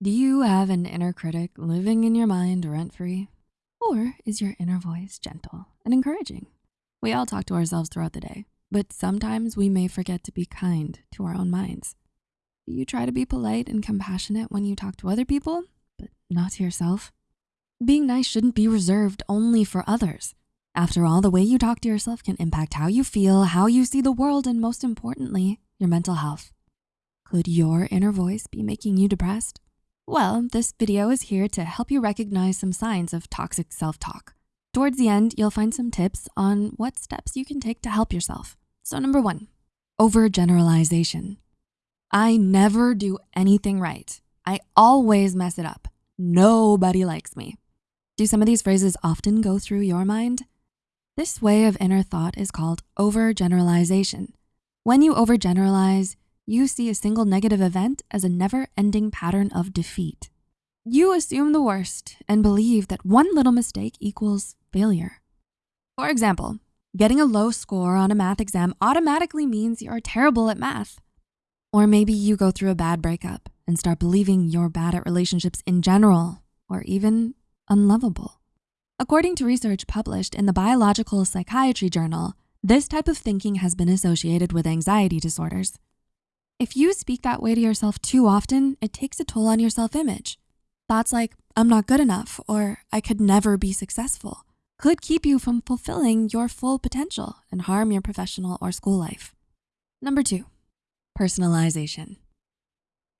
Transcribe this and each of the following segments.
Do you have an inner critic living in your mind rent-free? Or is your inner voice gentle and encouraging? We all talk to ourselves throughout the day, but sometimes we may forget to be kind to our own minds. Do you try to be polite and compassionate when you talk to other people, but not to yourself? Being nice shouldn't be reserved only for others. After all, the way you talk to yourself can impact how you feel, how you see the world, and most importantly, your mental health. Could your inner voice be making you depressed? Well, this video is here to help you recognize some signs of toxic self-talk. Towards the end, you'll find some tips on what steps you can take to help yourself. So number one, overgeneralization. I never do anything right. I always mess it up. Nobody likes me. Do some of these phrases often go through your mind? This way of inner thought is called overgeneralization. When you overgeneralize, you see a single negative event as a never-ending pattern of defeat. You assume the worst and believe that one little mistake equals failure. For example, getting a low score on a math exam automatically means you're terrible at math. Or maybe you go through a bad breakup and start believing you're bad at relationships in general, or even unlovable. According to research published in the Biological Psychiatry Journal, this type of thinking has been associated with anxiety disorders. If you speak that way to yourself too often, it takes a toll on your self-image. Thoughts like, I'm not good enough, or I could never be successful, could keep you from fulfilling your full potential and harm your professional or school life. Number two, personalization.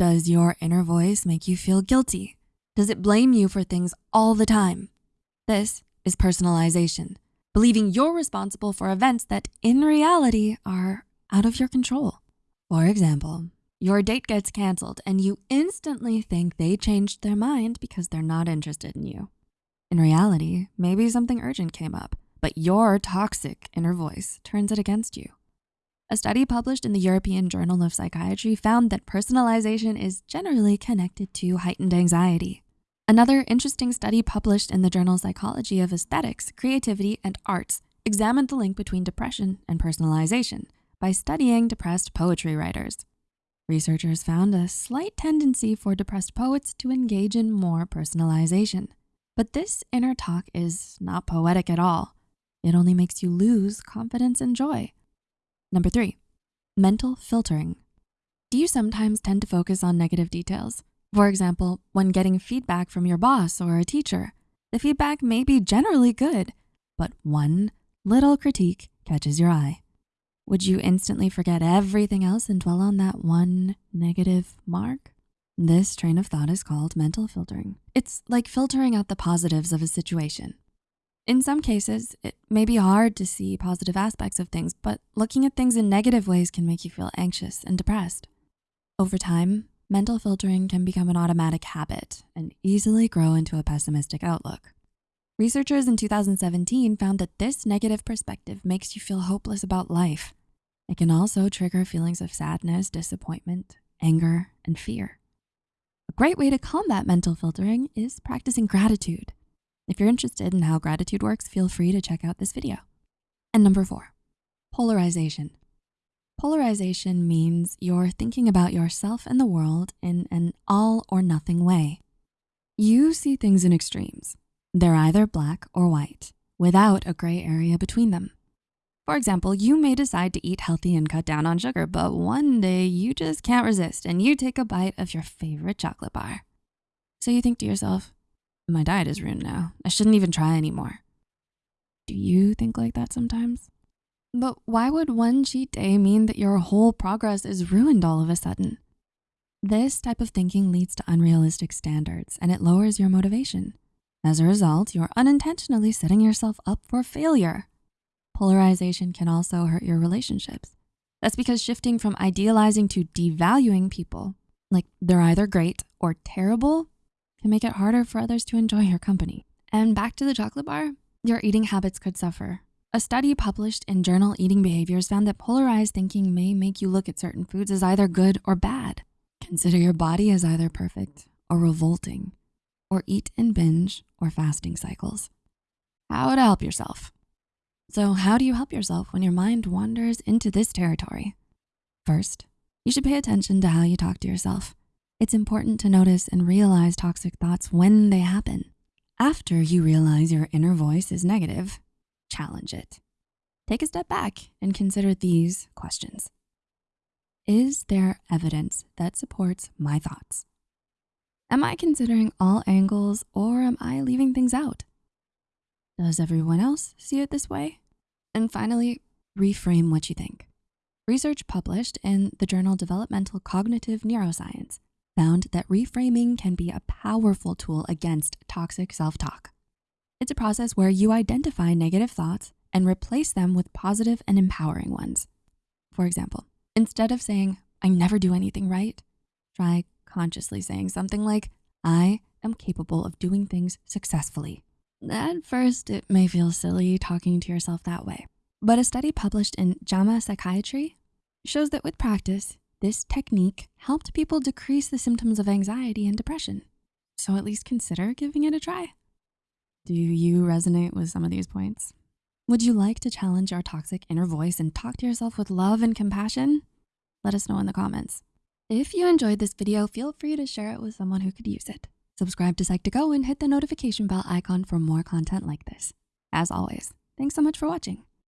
Does your inner voice make you feel guilty? Does it blame you for things all the time? This is personalization, believing you're responsible for events that in reality are out of your control. For example, your date gets canceled and you instantly think they changed their mind because they're not interested in you. In reality, maybe something urgent came up, but your toxic inner voice turns it against you. A study published in the European Journal of Psychiatry found that personalization is generally connected to heightened anxiety. Another interesting study published in the journal Psychology of Aesthetics, Creativity, and Arts examined the link between depression and personalization by studying depressed poetry writers. Researchers found a slight tendency for depressed poets to engage in more personalization. But this inner talk is not poetic at all. It only makes you lose confidence and joy. Number three, mental filtering. Do you sometimes tend to focus on negative details? For example, when getting feedback from your boss or a teacher, the feedback may be generally good, but one little critique catches your eye. Would you instantly forget everything else and dwell on that one negative mark? This train of thought is called mental filtering. It's like filtering out the positives of a situation. In some cases, it may be hard to see positive aspects of things, but looking at things in negative ways can make you feel anxious and depressed. Over time, mental filtering can become an automatic habit and easily grow into a pessimistic outlook. Researchers in 2017 found that this negative perspective makes you feel hopeless about life. It can also trigger feelings of sadness, disappointment, anger, and fear. A great way to combat mental filtering is practicing gratitude. If you're interested in how gratitude works, feel free to check out this video. And number four, polarization. Polarization means you're thinking about yourself and the world in an all or nothing way. You see things in extremes. They're either black or white without a gray area between them. For example, you may decide to eat healthy and cut down on sugar, but one day you just can't resist and you take a bite of your favorite chocolate bar. So you think to yourself, my diet is ruined now. I shouldn't even try anymore. Do you think like that sometimes? But why would one cheat day mean that your whole progress is ruined all of a sudden? This type of thinking leads to unrealistic standards and it lowers your motivation. As a result, you're unintentionally setting yourself up for failure. Polarization can also hurt your relationships. That's because shifting from idealizing to devaluing people, like they're either great or terrible, can make it harder for others to enjoy your company. And back to the chocolate bar, your eating habits could suffer. A study published in Journal Eating Behaviors found that polarized thinking may make you look at certain foods as either good or bad. Consider your body as either perfect or revolting, or eat and binge or fasting cycles. How to help yourself. So how do you help yourself when your mind wanders into this territory? First, you should pay attention to how you talk to yourself. It's important to notice and realize toxic thoughts when they happen. After you realize your inner voice is negative, challenge it. Take a step back and consider these questions. Is there evidence that supports my thoughts? Am I considering all angles or am I leaving things out? Does everyone else see it this way? And finally, reframe what you think. Research published in the journal Developmental Cognitive Neuroscience found that reframing can be a powerful tool against toxic self-talk. It's a process where you identify negative thoughts and replace them with positive and empowering ones. For example, instead of saying, I never do anything right, try consciously saying something like, I am capable of doing things successfully. At first, it may feel silly talking to yourself that way, but a study published in JAMA Psychiatry shows that with practice, this technique helped people decrease the symptoms of anxiety and depression. So at least consider giving it a try. Do you resonate with some of these points? Would you like to challenge your toxic inner voice and talk to yourself with love and compassion? Let us know in the comments. If you enjoyed this video, feel free to share it with someone who could use it. Subscribe to Psych2Go and hit the notification bell icon for more content like this. As always, thanks so much for watching.